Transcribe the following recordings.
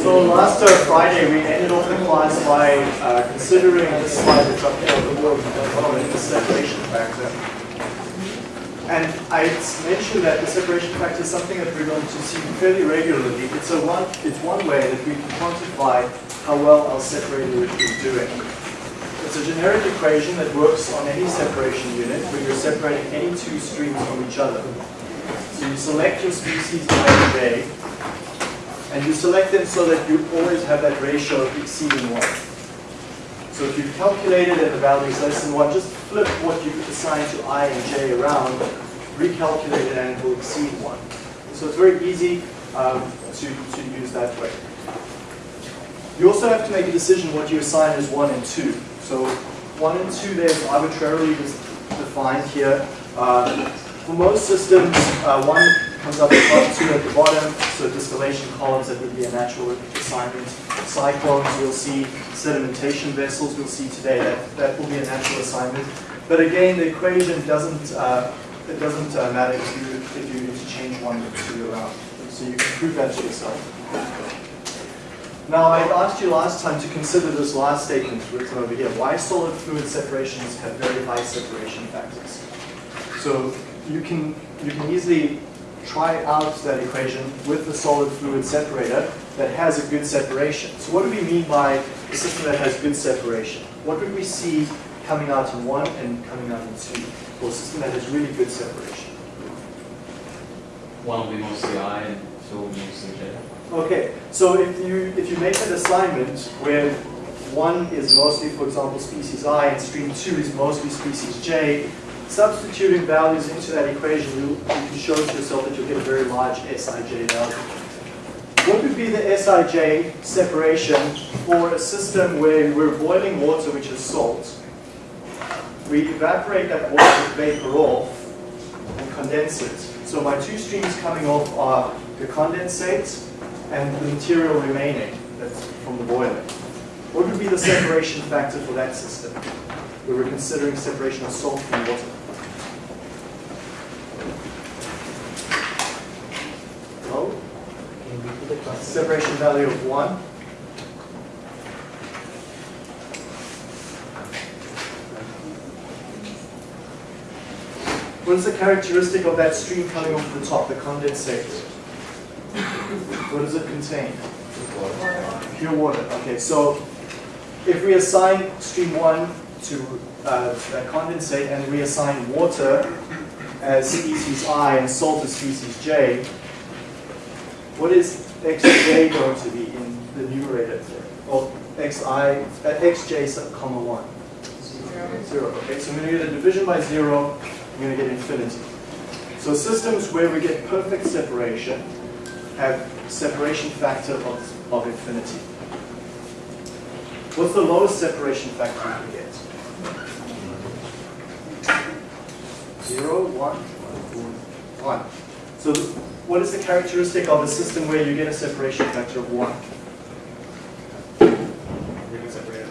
So last uh, Friday we ended off the class by uh, considering this slide up here on the following the separation factor. And I mentioned that the separation factor is something that we're going to see fairly regularly. It's a one it's one way that we can quantify how well our separator is doing. It's a generic equation that works on any separation unit where you're separating any two streams from each other. So you select your species A J, and you select them so that you always have that ratio exceeding 1. So if you've calculated and the value is less than 1, just flip what you assign to i and j around, recalculate it, and it will exceed 1. So it's very easy um, to, to use that way. You also have to make a decision what you assign as 1 and 2. So 1 and 2 there's arbitrarily defined here. Uh, for most systems, uh, 1 comes up top, two at the bottom, so distillation columns, that would be a natural assignment. Cyclones, we'll see sedimentation vessels, we'll see today, that, that will be a natural assignment. But again, the equation doesn't, uh, it doesn't uh, matter if you, if you need to change one or two around. So you can prove that to yourself. Now, I asked you last time to consider this last statement written over here. Why solid fluid separations have very high separation factors? So you can, you can easily try out that equation with the solid fluid separator that has a good separation. So what do we mean by a system that has good separation? What would we see coming out in one and coming out in two for a system that has really good separation? One will be mostly I and two will be mostly J. Okay, so if you if you make an assignment where one is mostly, for example, species I and stream two is mostly species J, substituting values into that equation, you, you can show to yourself that you'll get a very large Sij value. What would be the Sij separation for a system where we're boiling water, which is salt? We evaporate that water vapor off and condense it. So my two streams coming off are the condensate and the material remaining that's from the boiler. What would be the separation factor for that system? We were considering separation of salt from water. Separation value of 1. What is the characteristic of that stream coming off the top, the condensate? What does it contain? Pure water. Okay, so if we assign stream 1 to uh, that condensate and we assign water as species I and salt as species J, what is xj going to be in the numerator? Well, xi, uh, xj sub comma 1. Zero. zero. Okay, so I'm going to get a division by zero, I'm going to get infinity. So systems where we get perfect separation have separation factor of, of infinity. What's the lowest separation factor can get? Zero, one, one. So what is the characteristic of a system where you get a separation factor of 1? You haven't separated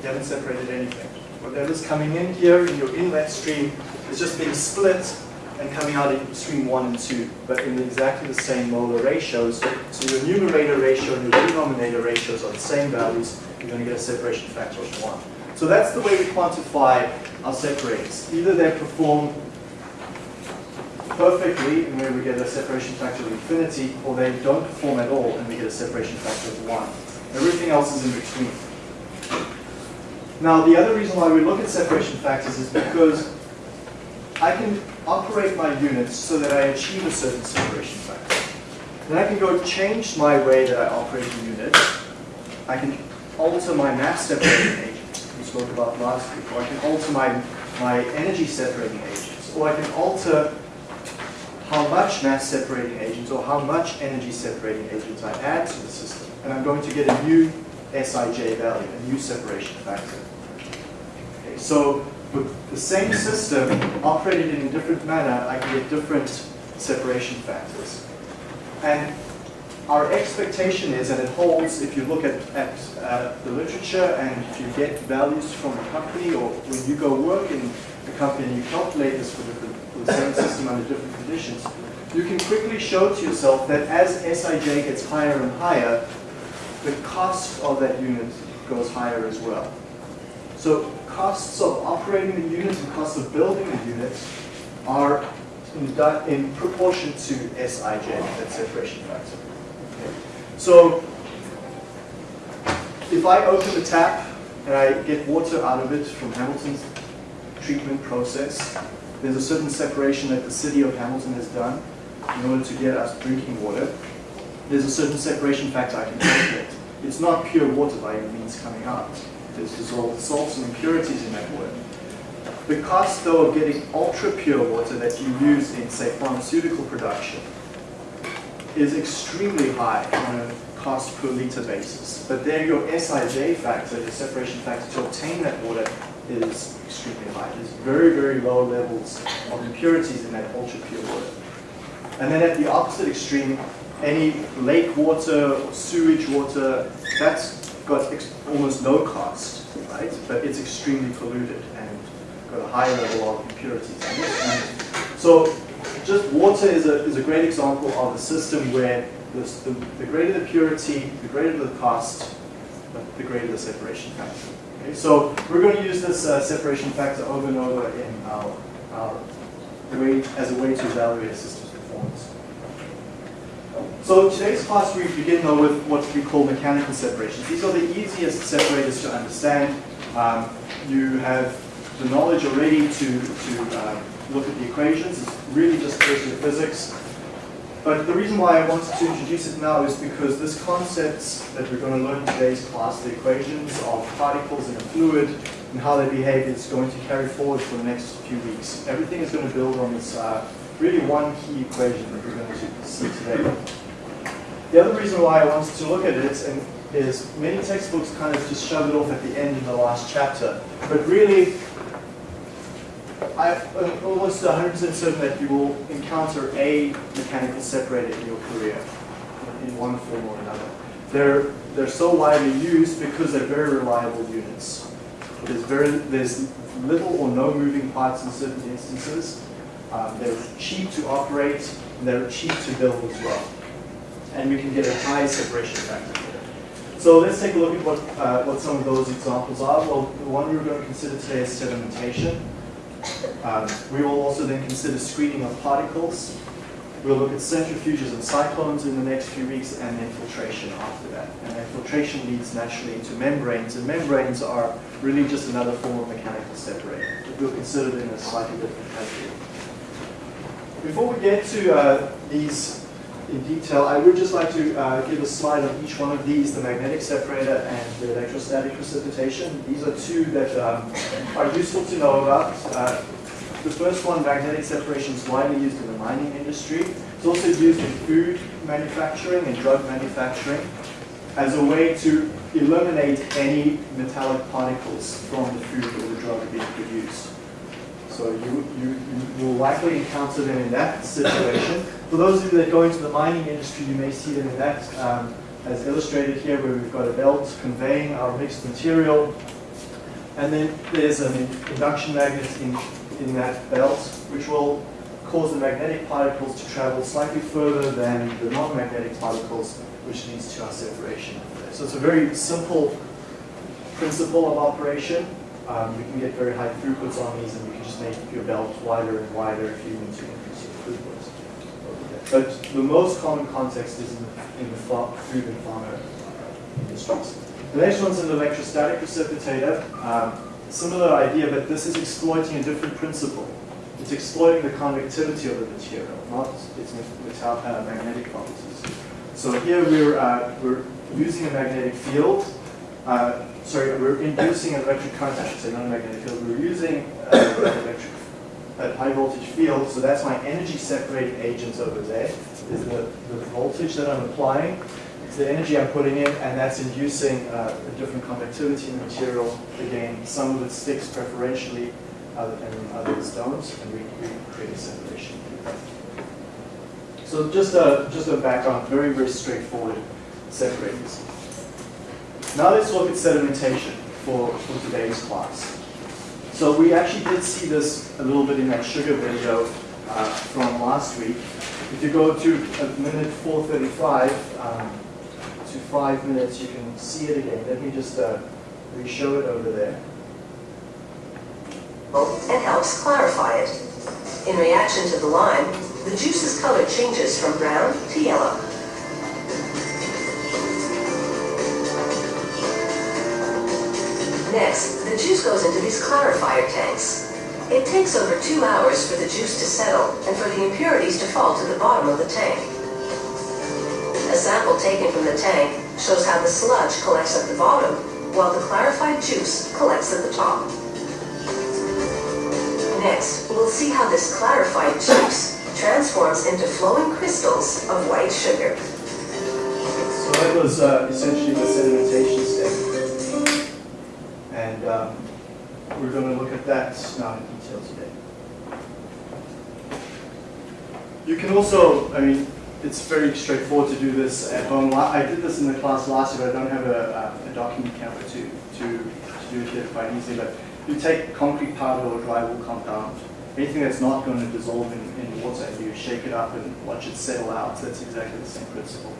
You haven't separated anything. Whatever's coming in here in your inlet stream is just being split and coming out in stream 1 and 2, but in exactly the same molar ratios. So your numerator ratio and your denominator ratios are the same values. You're going to get a separation factor of 1. So that's the way we quantify our separators. Either they perform perfectly and where we get a separation factor of infinity, or they don't perform at all and we get a separation factor of 1. Everything else is in between. Now, the other reason why we look at separation factors is because I can operate my units so that I achieve a certain separation factor. Then I can go change my way that I operate the unit. I can alter my mass separating agents we spoke about last week, or I can alter my, my energy separating agents, or I can alter how much mass separating agents or how much energy separating agents I add to the system. And I'm going to get a new Sij value, a new separation factor. Okay, so with the same system operated in a different manner, I can get different separation factors. And our expectation is, and it holds if you look at, at uh, the literature and if you get values from a company or when you go work in a company and you calculate this for different the same system under different conditions, you can quickly show to yourself that as Sij gets higher and higher, the cost of that unit goes higher as well. So costs of operating the unit and costs of building the unit are in, in proportion to Sij, that separation factor. Okay. So if I open the tap and I get water out of it from Hamilton's treatment process, there's a certain separation that the city of Hamilton has done in order to get us drinking water. There's a certain separation factor I can calculate. It's not pure water by any means coming out. There's dissolved salts and impurities in that water. The cost, though, of getting ultra pure water that you use in, say, pharmaceutical production is extremely high on a cost per liter basis. But there your Sij factor, the separation factor to obtain that water is extremely high. There's very, very low levels of impurities in that ultra pure water. And then at the opposite extreme, any lake water or sewage water, that's got almost no cost, right? But it's extremely polluted and got a high level of impurities so just water is a, is a great example of a system where this, the, the greater the purity, the greater the cost, the- the greater the separation factor. Okay, so we're going to use this uh, separation factor over and over in our, our way, as a way to evaluate a system's performance. So today's class we begin though with what we call mechanical separations. These are the easiest separators to understand. Um, you have the knowledge already to, to uh, look at the equations. It's really just year physics. But the reason why I wanted to introduce it now is because this concept that we're going to learn in today's class, the equations of particles in a fluid and how they behave is going to carry forward for the next few weeks. Everything is going to build on this uh, really one key equation that we're going to see today. The other reason why I wanted to look at it and is many textbooks kind of just shove it off at the end in the last chapter. But really, I'm almost 100% certain that you will encounter a mechanical separator in your career in one form or another. They're, they're so widely used because they're very reliable units. There's, very, there's little or no moving parts in certain instances. Um, they're cheap to operate, and they're cheap to build as well. And we can get a high separation factor. So let's take a look at what, uh, what some of those examples are. Well, the one we're going to consider today is sedimentation. Um, we will also then consider screening of particles. We'll look at centrifuges and cyclones in the next few weeks and then filtration after that. And then filtration leads naturally into membranes, and membranes are really just another form of mechanical separator. But we'll consider them in a slightly different category. Before we get to uh, these in detail, I would just like to uh, give a slide on each one of these, the magnetic separator and the electrostatic precipitation. These are two that um, are useful to know about. Uh, the first one, magnetic separation, is widely used in the mining industry. It's also used in food manufacturing and drug manufacturing as a way to eliminate any metallic particles from the food or the drug being produced. So you, you, you will likely encounter them in that situation. For those of you that go into the mining industry, you may see them in that, um, as illustrated here, where we've got a belt conveying our mixed material. And then there's an induction magnet in, in that belt, which will cause the magnetic particles to travel slightly further than the non-magnetic particles, which leads to our separation. So it's a very simple principle of operation. Um, we can get very high throughputs on these, and we can just make your belt wider and wider if you need to increase your throughputs. But the most common context is in the, in the food and pharma industries. The next one's an electrostatic precipitator. Um, similar idea, but this is exploiting a different principle. It's exploiting the conductivity of the material, not its metal, uh, magnetic properties. So here we're, uh, we're using a magnetic field. Uh, sorry, we're inducing an electric should say, not a magnetic field. We're using uh, an electric a high voltage field, so that's my energy separating agent over there, is the, the voltage that I'm applying. It's the energy I'm putting in, and that's inducing uh, a different conductivity in the material. Again, some of it sticks preferentially, and others don't, and we, we create a separation. So just a, just a background, very, very straightforward separators. Now let's look at sedimentation for, for today's class. So we actually did see this a little bit in that sugar video uh, from last week. If you go to uh, minute 435 um, to five minutes, you can see it again. Let me just uh, re-show it over there. and helps clarify it. In reaction to the lime, the juice's color changes from brown to yellow. Next, the juice goes into these clarifier tanks. It takes over two hours for the juice to settle and for the impurities to fall to the bottom of the tank. A sample taken from the tank shows how the sludge collects at the bottom, while the clarified juice collects at the top. Next, we'll see how this clarified juice transforms into flowing crystals of white sugar. So that was uh, essentially the sedimentation. And um, we're going to look at that now in detail today. You can also, I mean, it's very straightforward to do this at home. I did this in the class last year, but I don't have a, a, document camera to, to, to do it here quite easily. But you take concrete powder or drywall compound, anything that's not going to dissolve in, in water, and you shake it up and watch it settle out. That's exactly the same principle.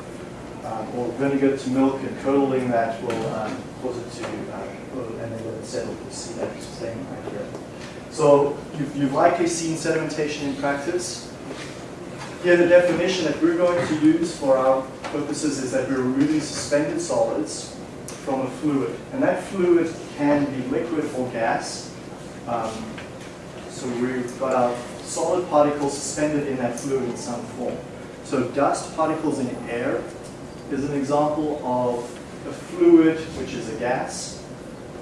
Um, or vinegar to milk and curdling that will um, cause it to, uh, and then let it settle. You'll see that same idea. So you've, you've likely seen sedimentation in practice. Here, the definition that we're going to use for our purposes is that we're removing suspended solids from a fluid. And that fluid can be liquid or gas. Um, so we've got our solid particles suspended in that fluid in some form. So dust particles in air is an example of a fluid, which is a gas,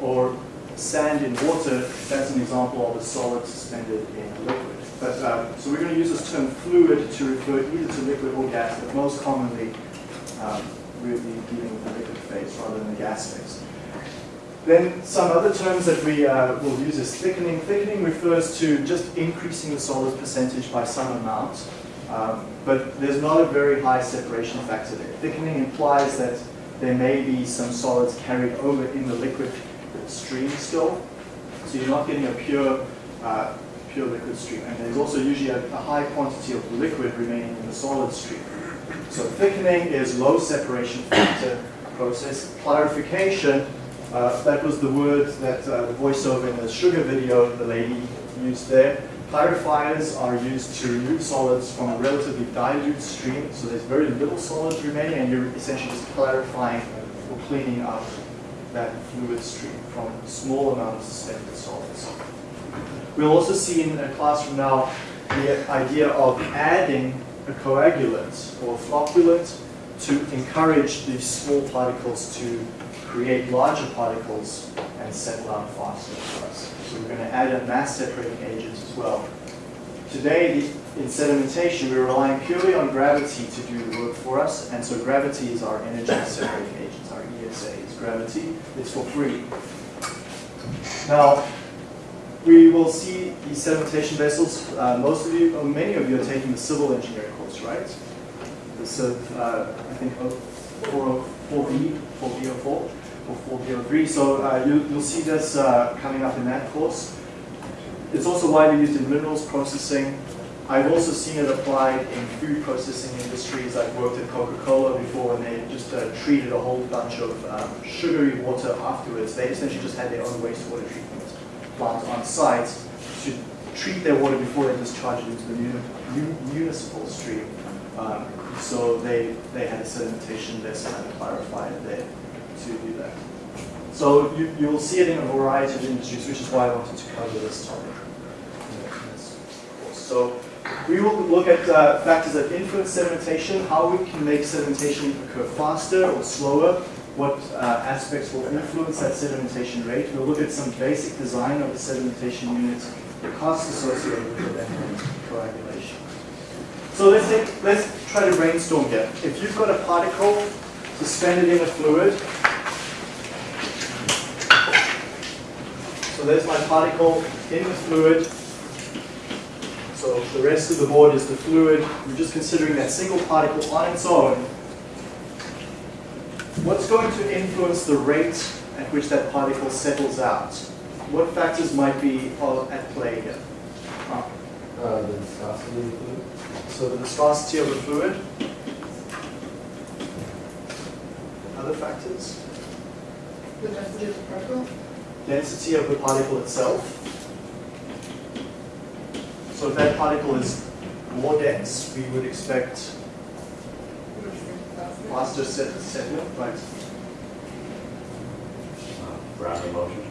or sand in water, that's an example of a solid suspended in a liquid. But, uh, so we're going to use this term fluid to refer either to liquid or gas, but most commonly um, we'll be dealing with the liquid phase rather than the gas phase. Then some other terms that we uh, will use is thickening. Thickening refers to just increasing the solid percentage by some amount, um, but there's not a very high separation factor there. Thickening implies that there may be some solids carried over in the liquid stream still, so you're not getting a pure, uh, pure liquid stream. And there's also usually a, a high quantity of liquid remaining in the solid stream. So thickening is low separation factor process. Clarification, uh, that was the word that uh, the voiceover in the sugar video the lady used there. Clarifiers are used to remove solids from a relatively dilute stream, so there's very little solids remaining, and you're essentially just clarifying or cleaning up that fluid stream from small amounts of suspended solids. We'll also see in a class from now the idea of adding a coagulant or flocculant to encourage these small particles to create larger particles and settle out faster for us. So we're going to add a mass separating agent well. Today, in sedimentation, we're relying purely on gravity to do the work for us, and so gravity is our energy separating agent, our ESA is gravity. It's for free. Now, we will see these sedimentation vessels. Uh, most of you, or many of you, are taking the civil engineering course, right? This, uh, I think, 4B, 4B04 or 4B03. So uh, you, you'll see this uh, coming up in that course. It's also widely used in minerals processing. I've also seen it applied in food processing industries. I've worked at Coca-Cola before and they just uh, treated a whole bunch of um, sugary water afterwards. They essentially just had their own wastewater treatment plant on site to treat their water before they discharge it into the muni municipal stream. Um, so they, they had a sedimentation vessel and a clarifier there to do that. So you, you'll see it in a variety of industries, which is why I wanted to cover this topic. So we will look at uh, factors that influence sedimentation, how we can make sedimentation occur faster or slower, what uh, aspects will influence that sedimentation rate. We'll look at some basic design of the sedimentation unit, the costs associated with it, and coagulation. So let's, take, let's try to brainstorm here. If you've got a particle suspended in a fluid, so there's my particle in the fluid, so the rest of the board is the fluid. We're just considering that single particle on its own. What's going to influence the rate at which that particle settles out? What factors might be at play here? Uh, the viscosity of the fluid. So the viscosity of the fluid. other factors? The density of the particle? Density of the particle itself. So if that particle is more dense, we would expect faster. faster set settling, right? Brownian motion.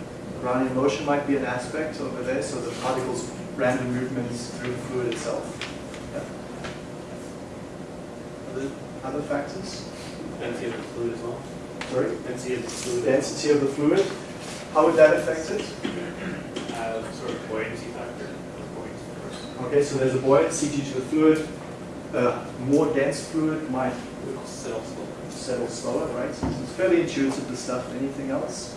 Brownian motion might be an aspect over there, so the particle's random movements through the fluid itself. Yeah. Other, other factors? Density of the fluid as well. Sorry? Density of the fluid. Density of the fluid, how would that affect it? Uh, sort of buoyancy factor. of buoyancy first. Okay, so there's a buoyancy due to the fluid. A more dense fluid might Settle slower. settle slower, right? So it's fairly intuitive, the stuff. Anything else?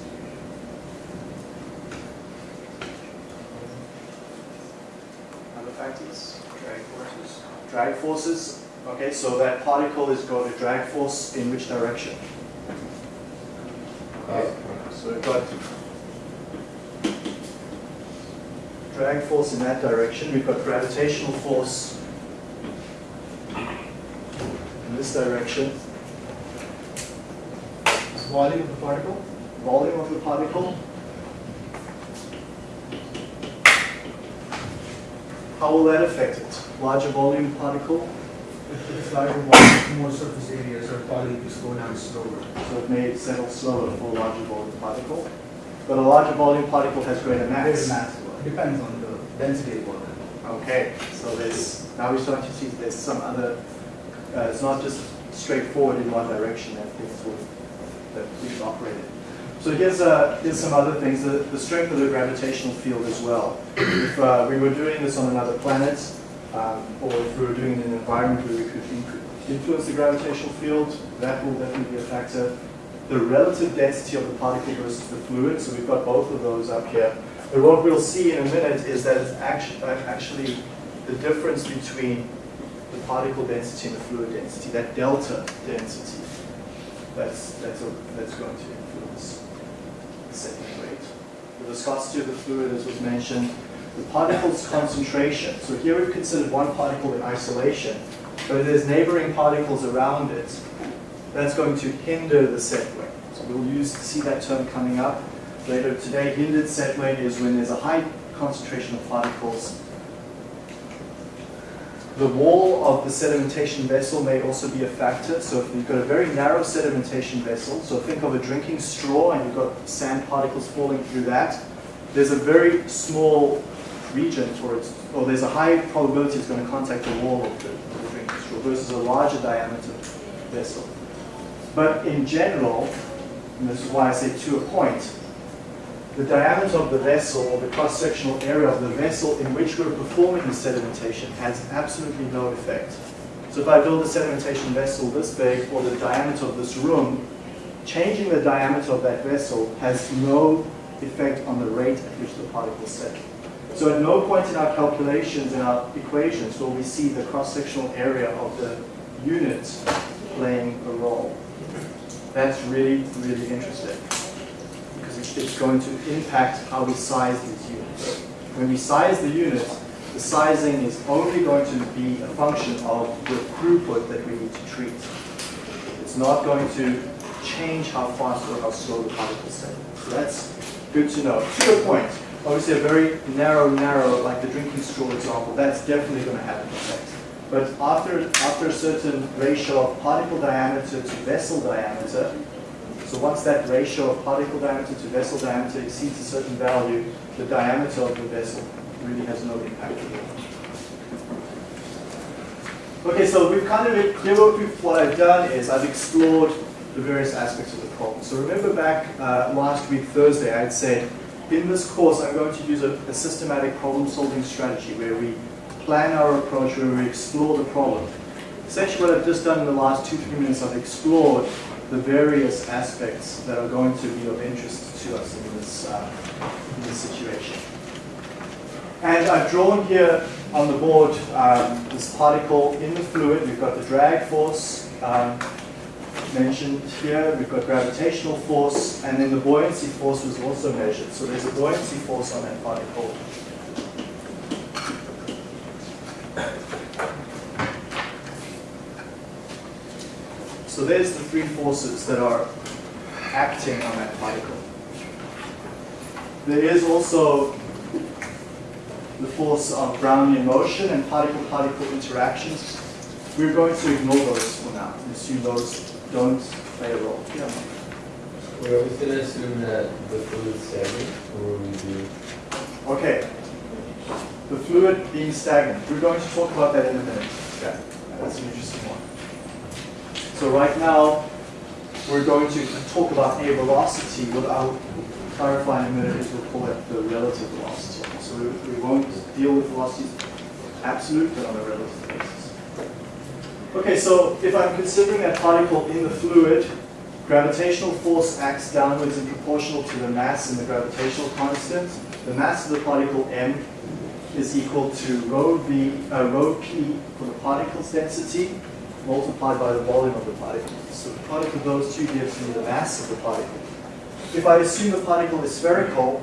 Other factors? Drag forces. Drag forces. Okay, so that particle is going to drag force in which direction? Okay, so we've got drag force in that direction. We've got gravitational force in this direction. Volume of the particle? Volume of the particle. How will that affect it? Larger volume particle, If it's larger volume, more surface area, so probably to slow down slower. so it may settle slower for a larger volume particle. But a larger volume particle has greater mass. mass, depends on the density of water. Okay, so there's, now we start to see there's some other, uh, it's not just straightforward in one direction that things that things operate in. So here's, uh, here's some other things, the, the strength of the gravitational field as well. If uh, we were doing this on another planet, um, or if we were doing it in an environment where we could influence the gravitational field, that will definitely be a factor. The relative density of the particle versus the fluid, so we've got both of those up here. But what we'll see in a minute is that it's actually, actually the difference between the particle density and the fluid density, that delta density, that's, that's, a, that's going to influence the settling rate. The viscosity of the fluid, as was mentioned, the particle's concentration. So here we've considered one particle in isolation, but if there's neighboring particles around it, that's going to hinder the set rate. So we'll use, see that term coming up later today. Hindered set rate is when there's a high concentration of particles. The wall of the sedimentation vessel may also be a factor. So if you've got a very narrow sedimentation vessel, so think of a drinking straw and you've got sand particles falling through that, there's a very small region for it, or there's a high probability it's going to contact the wall of the, of the drinking straw versus a larger diameter vessel. But in general, and this is why I say to a point, the diameter of the vessel or the cross-sectional area of the vessel in which we're performing the sedimentation has absolutely no effect. So if I build a sedimentation vessel this big or the diameter of this room, changing the diameter of that vessel has no effect on the rate at which the particles settle. So at no point in our calculations, in our equations, will we see the cross-sectional area of the unit playing a role. That's really, really interesting it's- going to impact how we size these units. When we size the units, the sizing is only going to be a function of the throughput that we need to treat. It's not going to change how fast or how slow the particles settle. So that's good to know. To your point, obviously a very narrow, narrow, like the drinking straw example, that's definitely going to have an effect. But after, after a certain ratio of particle diameter to vessel diameter, so once that ratio of particle diameter to vessel diameter exceeds a certain value, the diameter of the vessel really has no impact. Okay, so we've kind of, here what, we've, done is I've explored the various aspects of the problem. So remember back uh, last week, Thursday, I had said, in this course, I'm going to use a, a systematic problem-solving strategy where we plan our approach, where we explore the problem. Essentially what I've just done in the last two, three minutes, I've explored the various aspects that are going to be of interest to us in this, uh, in this situation. And I've drawn here on the board um, this particle in the fluid. We've got the drag force um, mentioned here. We've got gravitational force, and then the buoyancy force was also measured. So there's a buoyancy force on that particle. So there's the three forces that are acting on that particle. There is also the force of Brownian motion and particle-particle interactions. We're going to ignore those for now and assume those don't play a role. Yeah. We're always gonna assume that the fluid's stagnant, or we do. Okay. The fluid being stagnant. We're going to talk about that in a minute. Okay. That's an interesting. So right now, we're going to talk about a velocity. What I'll clarify in a minute is we'll call it the relative velocity. So we, we won't deal with velocities absolute, but on a relative basis. Okay, so if I'm considering that particle in the fluid, gravitational force acts downwards and proportional to the mass and the gravitational constant. The mass of the particle m is equal to rho v, uh, rho p for the particle's density multiplied by the volume of the particle. So the product of those two gives me the mass of the particle. If I assume the particle is spherical,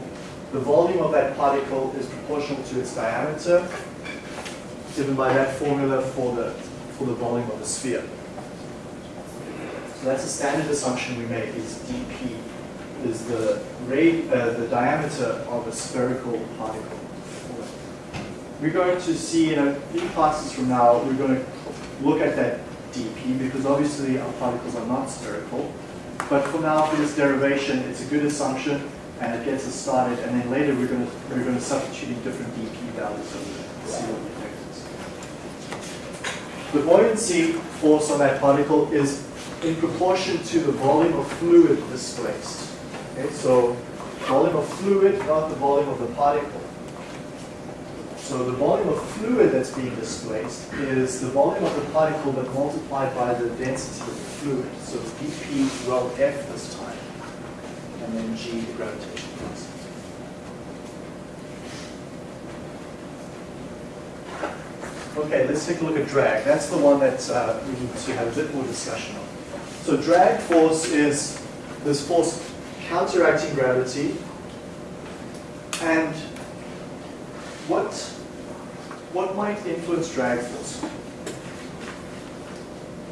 the volume of that particle is proportional to its diameter, given by that formula for the, for the volume of the sphere. So that's a standard assumption we make is dp is the rate, uh, the diameter of a spherical particle. We're going to see in a few classes from now, we're going to look at that dp because obviously our particles are not spherical. But for now, for this derivation, it's a good assumption and it gets us started. And then later we're going to we're going to substitute in different dp values to see what the effect is. The buoyancy force on that particle is in proportion to the volume of fluid displaced. Okay, so volume of fluid, not the volume of the particle. So the volume of fluid that's being displaced is the volume of the particle but multiplied by the density of the fluid. So dp rho f this time, and then g the gravitational constant. Okay, let's take a look at drag. That's the one that uh, we need to have a bit more discussion on. So drag force is this force counteracting gravity. And what, what might influence drag force?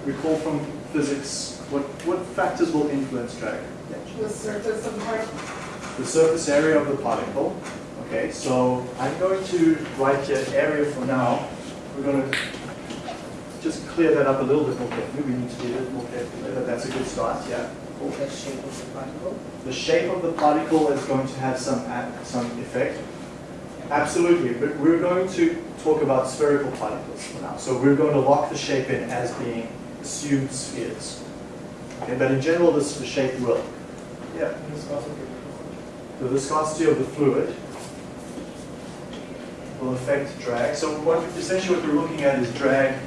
Recall from physics, what, what factors will influence drag? The surface of the particle. The surface area of the particle. Okay, so I'm going to write here area for now. We're going to just clear that up a little bit more carefully. We need to be a little more careful, but that's a good start, yeah. the shape of the particle. The shape of the particle is going to have some, some effect. Absolutely, but we're going to talk about spherical particles for now. So we're going to lock the shape in as being assumed spheres. Okay, but in general, this, the shape will. Yeah, the viscosity of the fluid will affect drag. So what, essentially what we're looking at is drag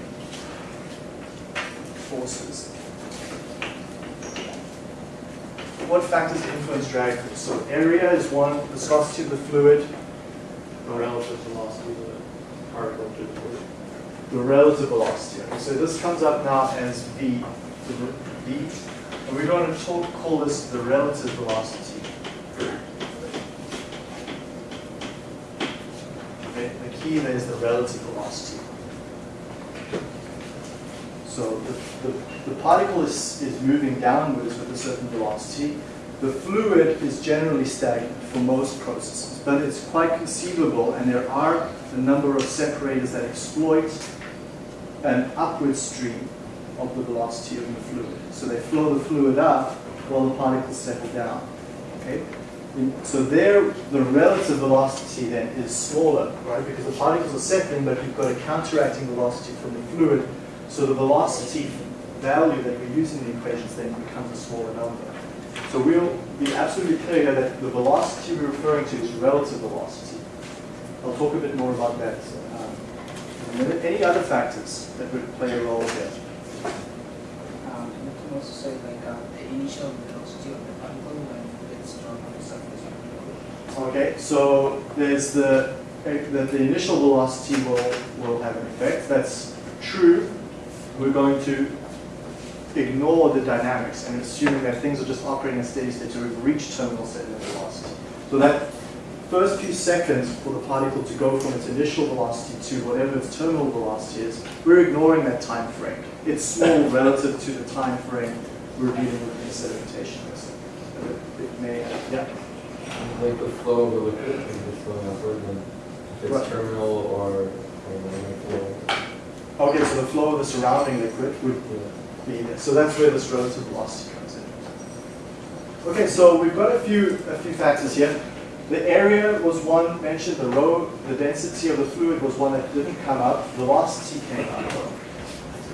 forces. What factors influence drag force? So area is one, The viscosity of the fluid, The relative velocity of the particle to the fluid. the relative velocity. Okay, so this comes up now as V, V, and we're going to talk, call this the relative velocity. Okay, the key there is the relative velocity. So the, the, the particle is, is moving downwards with a certain velocity. The fluid is generally stagnant for most processes, but it's quite conceivable, and there are a number of separators that exploit an upward stream of the velocity of the fluid. So they flow the fluid up while the particles settle down. Okay? So there, the relative velocity then is smaller, right? Because the particles are settling, but you've got a counteracting velocity from the fluid. So the velocity value that we use in the equations then becomes a smaller number. So we'll be absolutely clear here that the velocity we're referring to is relative velocity. I'll talk a bit more about that um, in a minute. Any other factors that would play a role here? Um, you can also say like uh, the initial velocity of the particle when it's drawn on the surface of the fluid. Okay, so there's the, the, the initial velocity will, will have an effect. That's true. We're going to ignore the dynamics and assuming that things are just operating in steady state, so we've reached terminal settling velocity. So that first few seconds for the particle to go from its initial velocity to whatever its terminal velocity is, we're ignoring that time frame. It's small relative to the time frame we're dealing with in sedimentation risk. It- It may, yeah. Like the flow of the liquid is just going upward, and if Right. it's terminal or, or flow. Okay, so the flow of the surrounding liquid would Yeah. So that's where this relative velocity comes in. Okay, so we've got a few, a few factors here. The area was one mentioned, the rho, the density of the fluid was one that didn't come up, velocity came up.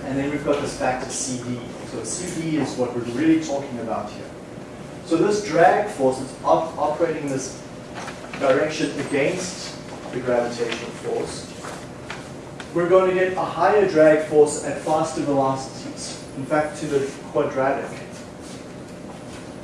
And then we've got this factor CD. So CD is what we're really talking about here. So this drag force is op- operating in this direction against the gravitational force. We're going to get a higher drag force at faster velocities, in fact to the quadratic.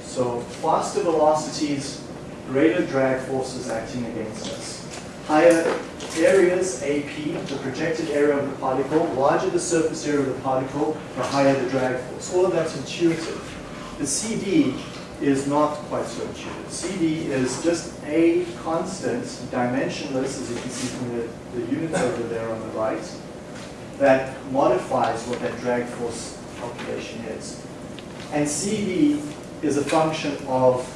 So faster velocities, greater drag forces acting against us. Higher areas, AP, the projected area of the particle, larger the surface area of the particle, the higher the drag force. All of that's intuitive. The CD is not quite so intuitive. CD is just a constant, dimensionless, as you can see from the, the units over there on the right, that modifies what that drag force calculation is. And CD is a function of,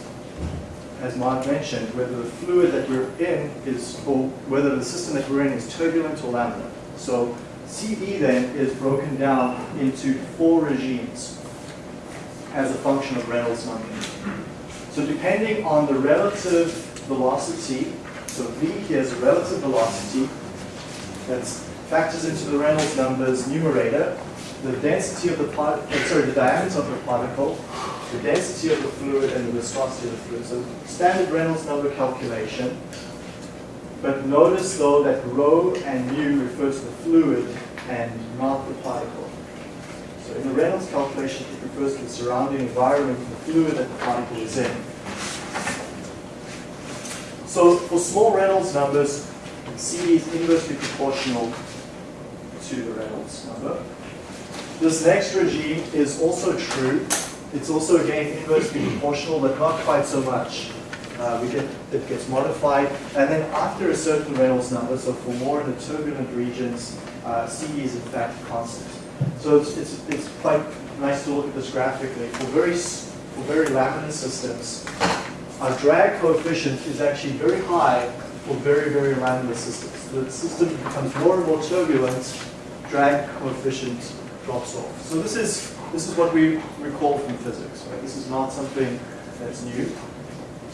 as Mark mentioned, whether the fluid that we're in is, or whether the system that we're in is turbulent or laminar. So CD then is broken down into four regimes as a function of Reynolds number. So depending on the relative velocity, so V here is a relative velocity, that factors into the Reynolds numbers numerator, the density of the part, uh, sorry, the diameter of the particle, the density of the fluid, and the viscosity of the fluid. So standard Reynolds number calculation. But notice though that rho and mu refers to the fluid and not the particle. So in the Reynolds calculation, it refers to the surrounding environment, the fluid that the particle is in. So for small Reynolds numbers, CD is inversely proportional to the Reynolds number. This next regime is also true. It's also again inversely proportional, but not quite so much. Uh, we get it gets modified, and then after a certain Reynolds number, so for more in the turbulent regions, uh, CD is in fact constant. So it's, it's, it's quite nice to look at this graphically. For very for very laminar systems, our drag coefficient is actually very high for very very laminar systems. The system becomes more and more turbulent, drag coefficient drops off. So this is this is what we recall from physics. Right? This is not something that's new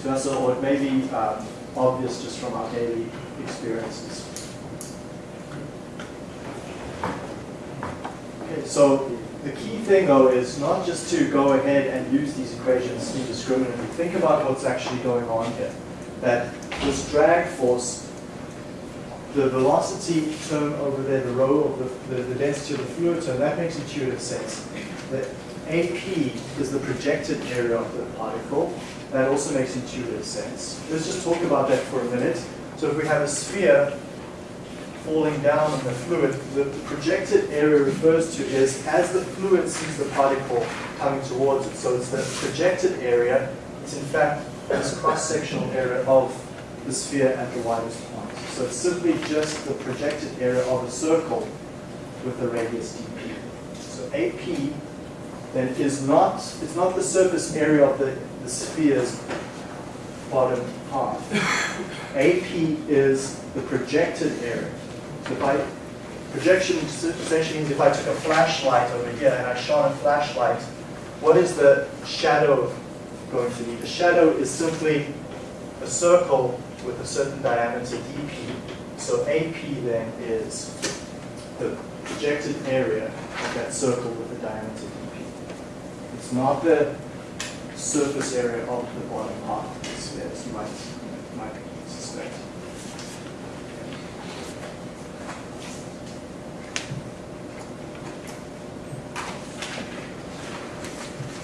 to us, or it may be um, obvious just from our daily experiences. Okay, so the key thing though is not just to go ahead and use these equations indiscriminately. Think about what's actually going on here. That this drag force, the velocity term over there, the rho of the, the, the density of the fluid term, that makes intuitive sense. The AP is the projected area of the particle. That also makes intuitive sense. Let's just talk about that for a minute. So if we have a sphere falling down on the fluid, the projected area refers to is as the fluid sees the particle coming towards it. So it's the projected area. It's in fact this cross-sectional area of the sphere at the widest. So it's simply just the projected area of a circle with a radius dp. So AP then is not, it's not the surface area of the, the sphere's bottom half. AP is the projected area. So if I, projection essentially means if I took a flashlight over here and I shone a flashlight, what is the shadow going to be? The shadow is simply a circle with a certain diameter dp. So AP then is the projected area of that circle with the diameter dp. It's not the surface area of the bottom half of the sphere, as you might, might suspect.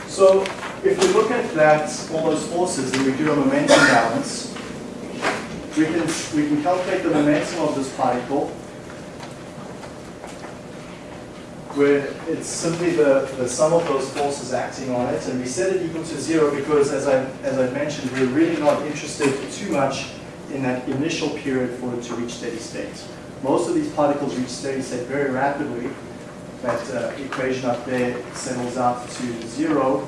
So if we look at that, all those forces, and we do a momentum balance, we can, we can calculate the momentum of this particle, where it's simply the, the sum of those forces acting on it, and we set it equal to zero because, as I, as I mentioned, we're really not interested too much in that initial period for it to reach steady state. Most of these particles reach steady state very rapidly. That uh, equation up there settles out to zero.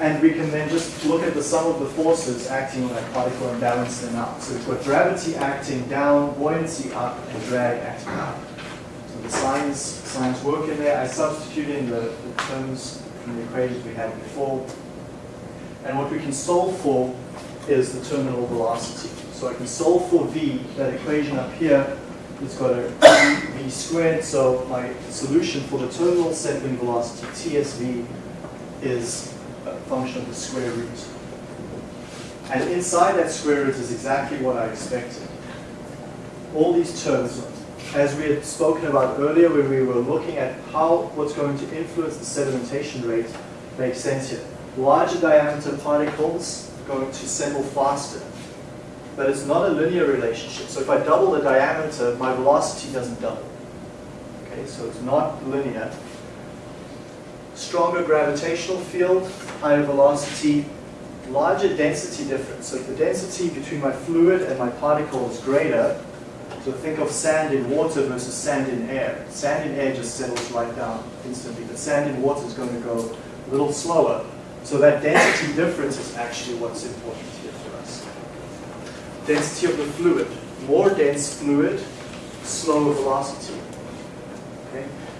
And we can then just look at the sum of the forces acting on that particle and balance them out. So we've got gravity acting down, buoyancy up, and drag acting up. So the signs, signs work in there. I substitute in the, the terms from the equations we had before. And what we can solve for is the terminal velocity. So I can solve for v, that equation up here it's got a v, squared, so my solution for the terminal settling velocity, TSV, is function of the square root. And inside that square root is exactly what I expected. All these terms, as we had spoken about earlier when we were looking at how what's going to influence the sedimentation rate makes sense here. Larger diameter particles going to settle faster. But it's not a linear relationship. So if I double the diameter, my velocity doesn't double. Okay, so it's not linear. Stronger gravitational field, higher velocity, larger density difference. So if the density between my fluid and my particle is greater, so think of sand in water versus sand in air. Sand in air just settles right down instantly, but sand in water is going to go a little slower. So that density difference is actually what's important here for us. Density of the fluid. More dense fluid, slower velocity.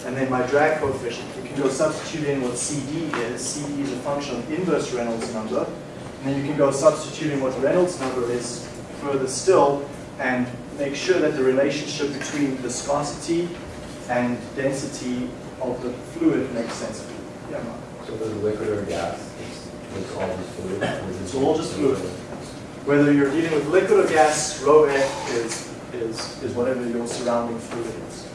And then my drag coefficient. You can go substitute in what CD is. CD is a function of inverse Reynolds number. And then you can go substitute in what Reynolds number is further still and make sure that the relationship between viscosity and density of the fluid makes sense. Yeah, Mark. So the liquid or gas, it's, all just fluid? It's all just fluid. Whether you're dealing with liquid or gas, rho F is, is, is whatever your surrounding fluid is.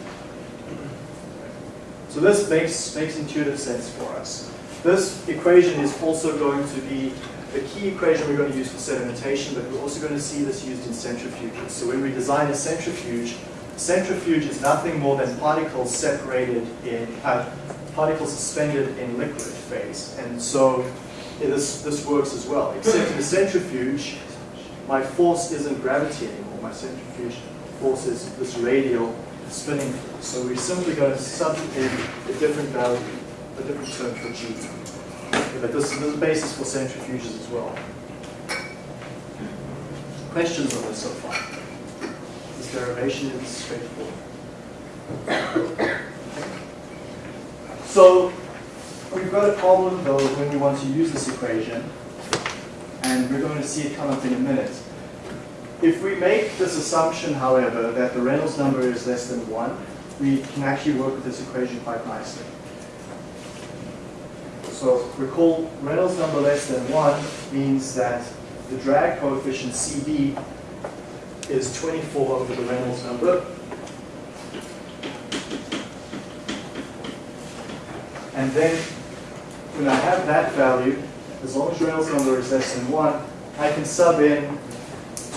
So this makes, makes intuitive sense for us. This equation is also going to be the key equation we're going to use for sedimentation, but we're also going to see this used in centrifuges. So when we design a centrifuge, centrifuge is nothing more than particles separated in, uh, particles suspended in liquid phase. And so yeah, this, this works as well, except in a centrifuge, my force isn't gravity anymore. My centrifuge force is this radial spinning force. So we're simply going to substitute a different value, a different term for G. But this, this is the basis for centrifuges as well. Questions on this so far? This derivation is straightforward. So we've got a problem though when we want to use this equation, and we're going to see it come up in a minute. If we make this assumption, however, that the Reynolds number is less than 1, we can actually work with this equation quite nicely. So recall, Reynolds number less than 1 means that the drag coefficient CD is 24 over the Reynolds number. And then when I have that value, as long as Reynolds number is less than 1, I can sub in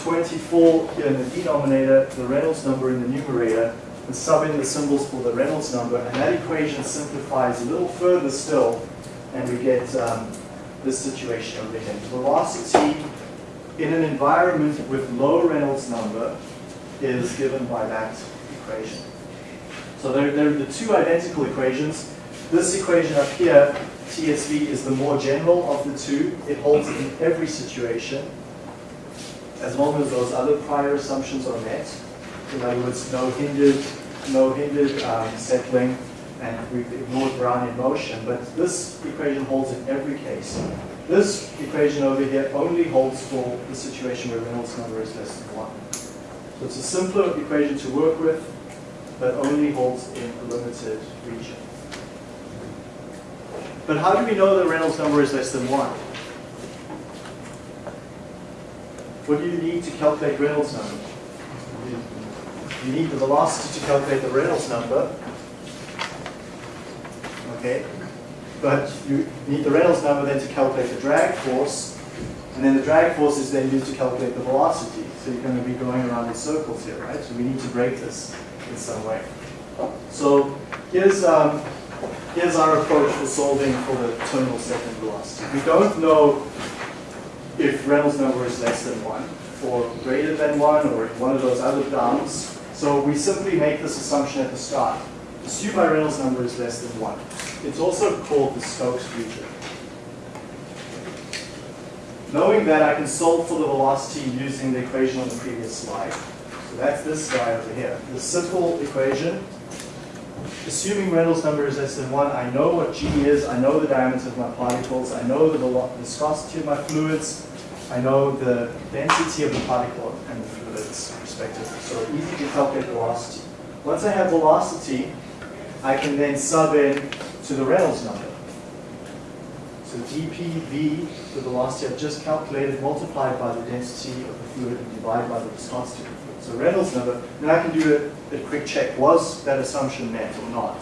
24 here in the denominator, the Reynolds number in the numerator, and sub in the symbols for the Reynolds number, and that equation simplifies a little further still, and we get um, this situation over here. Velocity in an environment with low Reynolds number is given by that equation. So they're, they're the two identical equations. This equation up here, TSV, is the more general of the two. It holds in every situation, as long as those other prior assumptions are met. In other words, no hindered, no hindered um, settling, and we've ignored Brownian motion. But this equation holds in every case. This equation over here only holds for the situation where Reynolds number is less than 1. So it's a simpler equation to work with, but only holds in a limited region. But how do we know that Reynolds number is less than 1? What do you need to calculate Reynolds number? You need the velocity to calculate the Reynolds number. Okay? But you need the Reynolds number then to calculate the drag force, and then the drag force is then used to calculate the velocity. So you're going to be going around in circles here, right? So we need to break this in some way. So here's, um, here's our approach for solving for the terminal settling velocity. We don't know if Reynolds number is less than 1, or greater than one or one of those other bounds. So we simply make this assumption at the start. The Assume my Reynolds number is less than one. It's also called the Stokes region. Knowing that I can solve for the velocity using the equation on the previous slide. So that's this guy over here. The simple equation. Assuming Reynolds number is less than one, I know what G is, I know the diameter of my particles, I know the viscosity of my fluids, I know the density of the particle and the fluids respectively. So easy to calculate velocity. Once I have velocity, I can then sub in to the Reynolds number. So dPV, the velocity I've just calculated, multiplied by the density of the fluid and divided by the viscosity of the fluid. So Reynolds number, now I can do a, a quick check. Was that assumption met or not?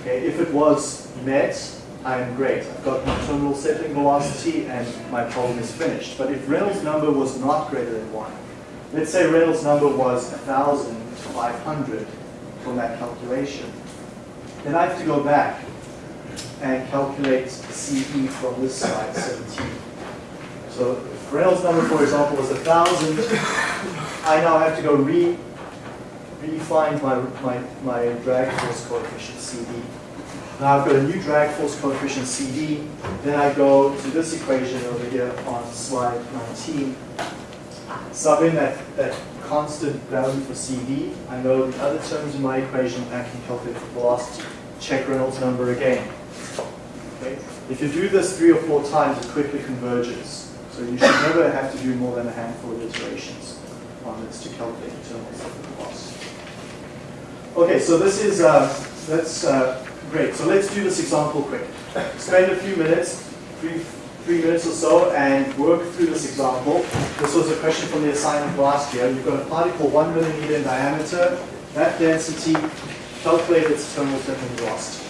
Okay, if it was met, I am great. I've got my terminal settling velocity and my problem is finished. But if Reynolds number was not greater than 1, let's say Reynolds number was 1,500 from that calculation, then I have to go back and calculate CD from this slide, 17. So if Reynolds number, for example, was 1,000, I now have to go re, re-find my, my, my drag force coefficient CD. Now I've got a new drag force coefficient CD, then I go to this equation over here on slide 19, sub in that, that constant value for CD. I know the other terms in my equation, I can calculate the velocity. Check Reynolds number again. Okay? If you do this three or four times, it quickly converges. So you should never have to do more than a handful of iterations on this to calculate the terminal settling velocity. Okay, so this is, uh, that's uh, great. So let's do this example quick. Spend a few minutes, three, three minutes or so, and work through this example. This was a question from the assignment last year. You've got a particle one millimeter in diameter, that density, calculate its terminal settling velocity.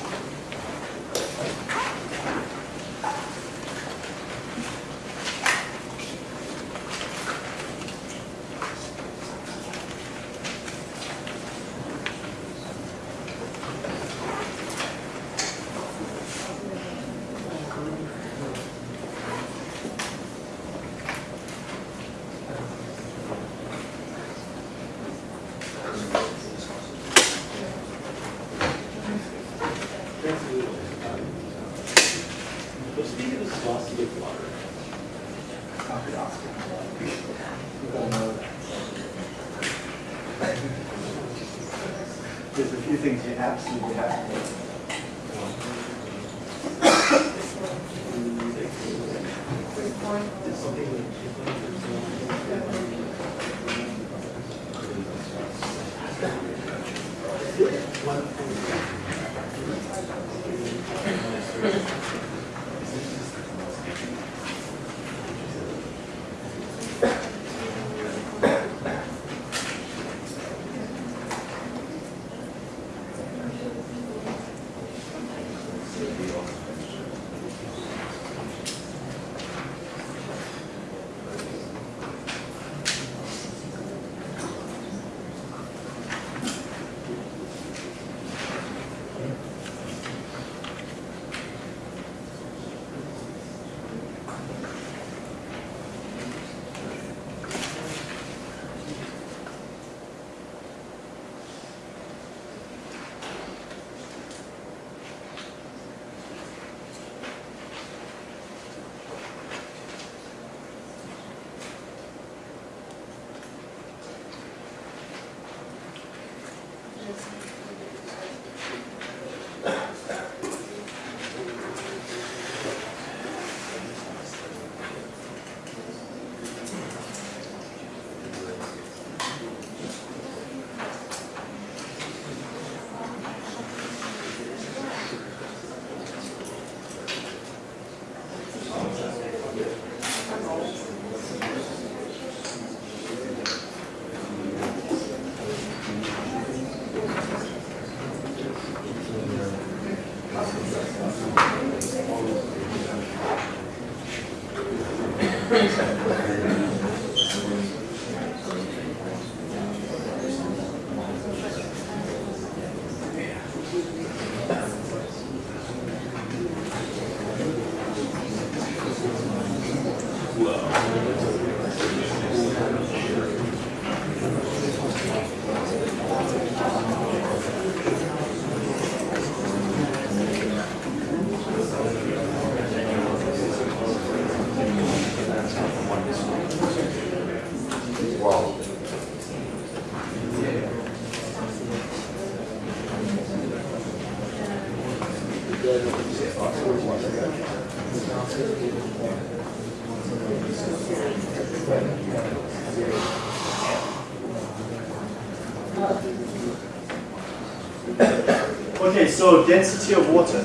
So density of water.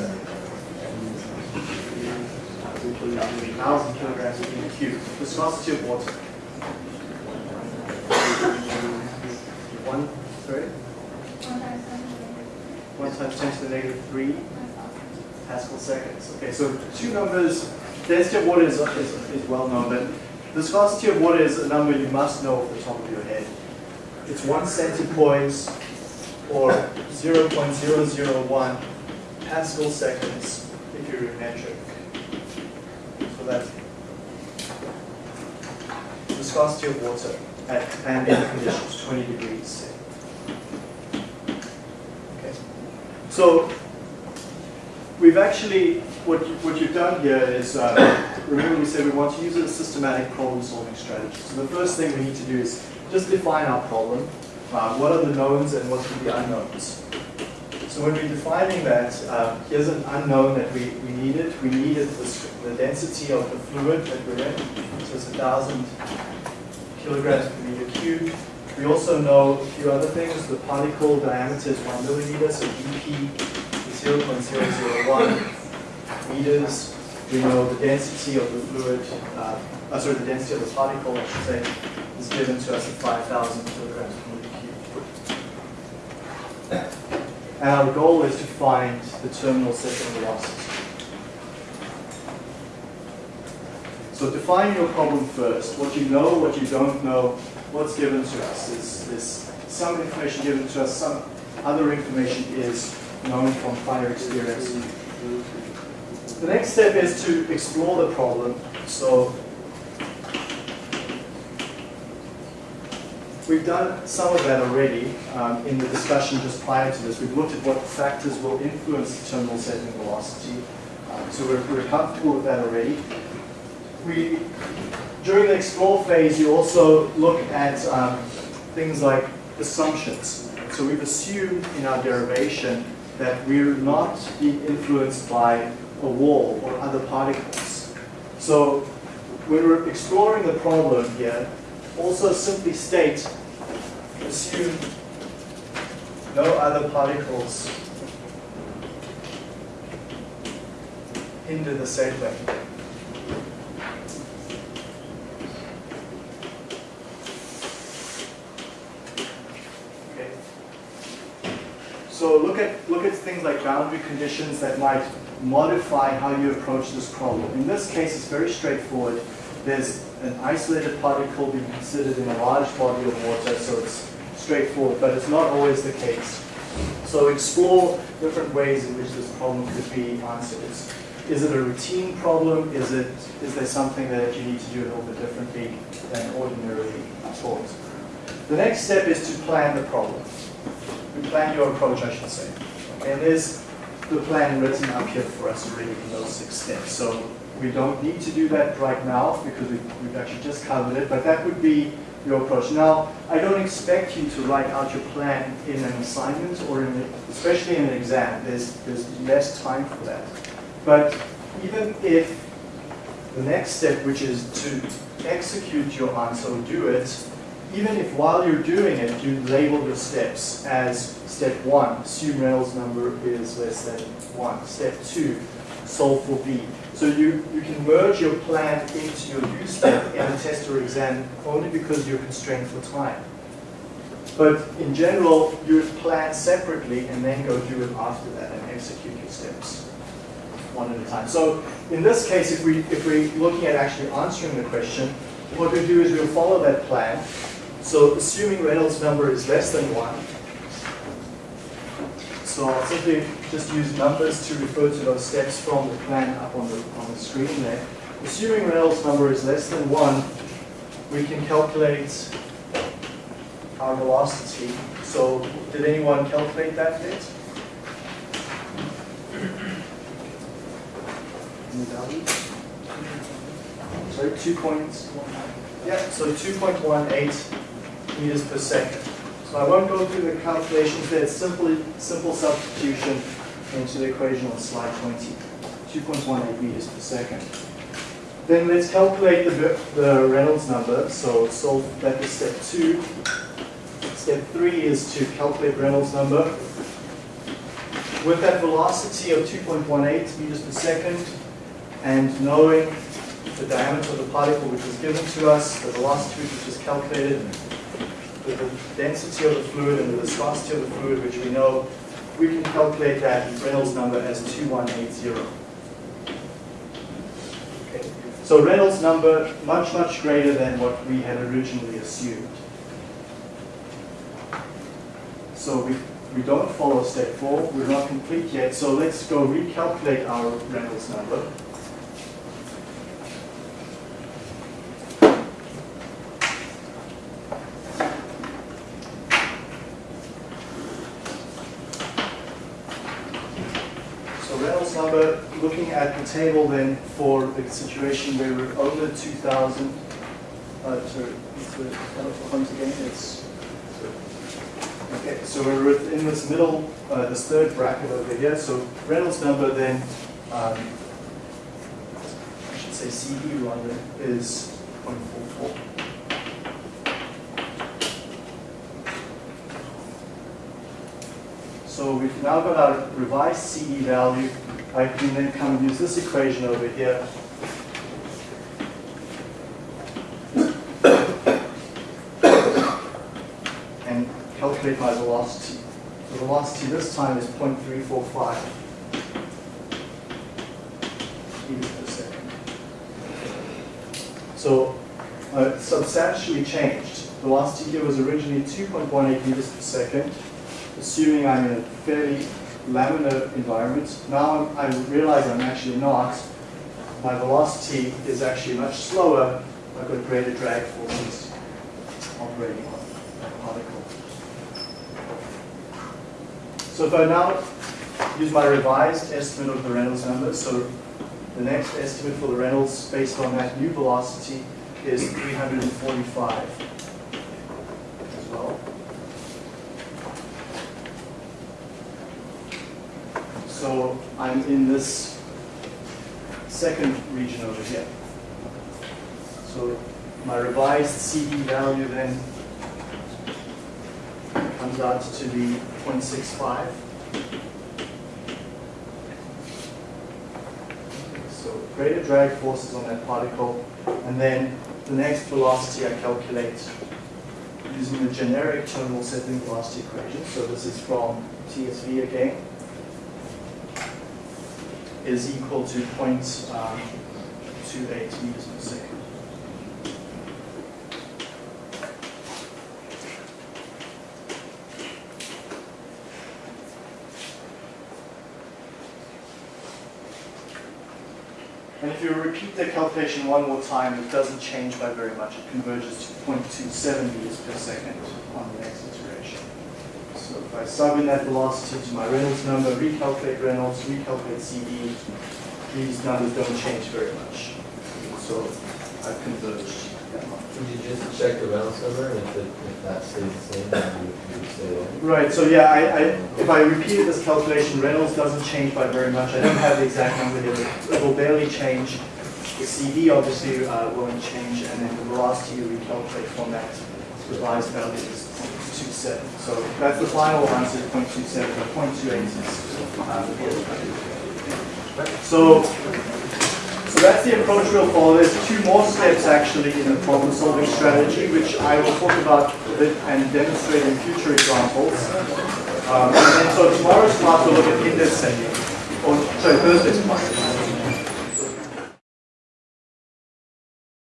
1,000 kilograms per meter cube. Viscosity of water. One, sorry? One times 10 to the negative 3 Pascal seconds. Okay, so two numbers. Density of water is, is, is well known, but the viscosity of water is a number you must know off the top of your head. It's one centipoise or 0.001 Pascal seconds if you're in metric. So that's viscosity of water at ambient conditions, 20 degrees. Okay. So we've actually, what, you, what you've done here is, uh, remember we said we want to use a systematic problem solving strategy. So the first thing we need to do is just define our problem. Uh, what are the knowns and what are the unknowns? So when we're defining that, uh, here's an unknown that we, we needed. We needed this, the density of the fluid that we're in. So it's 1,000 kilograms per meter cubed. We also know a few other things. The particle diameter is 1 millimeter, so dp is 0.001 meters. We know the density of the fluid, uh, uh, sorry, the density of the particle, I should say, is given to us at 5,000 kilograms per. And our goal is to find the terminal settling velocity. So define your problem first. What you know, what you don't know, what's given to us. Is, is some information given to us, some other information is known from prior experience. The next step is to explore the problem. So we've done some of that already um, in the discussion just prior to this. We've looked at what factors will influence the terminal settling velocity. Um, so we're, we're comfortable with that already. We, during the explore phase, you also look at um, things like assumptions. So we've assumed in our derivation that we're not being influenced by a wall or other particles. So when we're exploring the problem here, also simply state, assume no other particles hinder the settling. Okay. So look at look at things like boundary conditions that might modify how you approach this problem. In this case, it's very straightforward. There's an isolated particle being considered in a large body of water, so it's straightforward, but it's not always the case. So explore different ways in which this problem could be answered. Is, it a routine problem? Is, it, is there something that you need to do a little bit differently than ordinarily taught? The next step is to plan the problem. We plan your approach, I should say. And there's the plan written up here for us already in those six steps. So we don't need to do that right now because we've, we've actually just covered it, but that would be your approach. Now, I don't expect you to write out your plan in an assignment or in, a, especially in an exam. There's, there's less time for that. But even if the next step, which is to execute your answer or do it, even if while you're doing it, you label your steps as step one, assume Reynolds number is less than one. Step two, solve for v. So you, you can merge your plan into your do step in a test or exam only because you're constrained for time. But in general, you plan separately and then go do it after that and execute your steps one at a time. So in this case, if, we, if we're looking at actually answering the question, what we do is we'll follow that plan. So assuming Reynolds number is less than 1, so I'll simply just use numbers to refer to those steps from the plan up on the, on the screen there. Assuming Reynolds number is less than 1, we can calculate our velocity. So did anyone calculate that yet? Sorry, 2 points. Yeah, so 2.18 meters per second. So I won't go through the calculations there. It's simply simple substitution into the equation on slide 20. 2.18 meters per second. Then let's calculate the, the Reynolds number. So solve that is step two. Step three is to calculate Reynolds number. with that velocity of 2.18 meters per second, and knowing the diameter of the particle which was given to us, the velocity which was calculated, the density of the fluid and the viscosity of the fluid which we know, we can calculate that Reynolds number as 2180. Okay. So Reynolds number much, much greater than what we had originally assumed. So we, we don't follow step four, we're not complete yet, so let's go recalculate our Reynolds number. So Reynolds number, looking at the table then for the situation where we're over 2,000, uh, sorry, what's the telephone again? It's, okay, so we're in this middle, uh, this third bracket over here. So Reynolds number then, um, I should say CD rather, is 0.44. So we've now got our revised CD value. I can then come and use this equation over here. And calculate my velocity. The velocity this time is 0.345 meters per second. So uh, substantially changed. Velocity here was originally 2.18 meters per second assuming I'm in a fairly laminar environment. Now I'm, I realize I'm actually not. My velocity is actually much slower. I've got greater drag forces operating on that particle. So if I now use my revised estimate of the Reynolds number, so the next estimate for the Reynolds based on that new velocity is 345 as well. So I'm in this second region over here. So my revised CD value then comes out to be 0.65. So greater drag forces on that particle, and then the next velocity I calculate using the generic terminal settling velocity equation. So this is from TSV again is equal to 0.28 meters per second. And if you repeat the calculation one more time, it doesn't change by very much. It converges to 0.27 meters per second on the. So if I sub in that velocity to my Reynolds number, recalculate Reynolds, recalculate CD, these numbers don't change very much. So I've converged that much. Would you just check the Reynolds number, and if it, if that stays the same, then you you stay? Right, so yeah, I, I, if I repeated this calculation, Reynolds doesn't change by very much. I don't have the exact number here, but it will barely change. The CD obviously uh, won't change, and then the velocity you recalculate from that revised value is 0.27. So that's the final answer, 0.27, or 0.28 is uh, the real value. So, so that's the approach we'll follow. There's two more steps actually in the problem solving strategy, which I will talk about a bit and demonstrate in future examples. Um, and so tomorrow's class will look at indexing, or sorry, Thursday's class.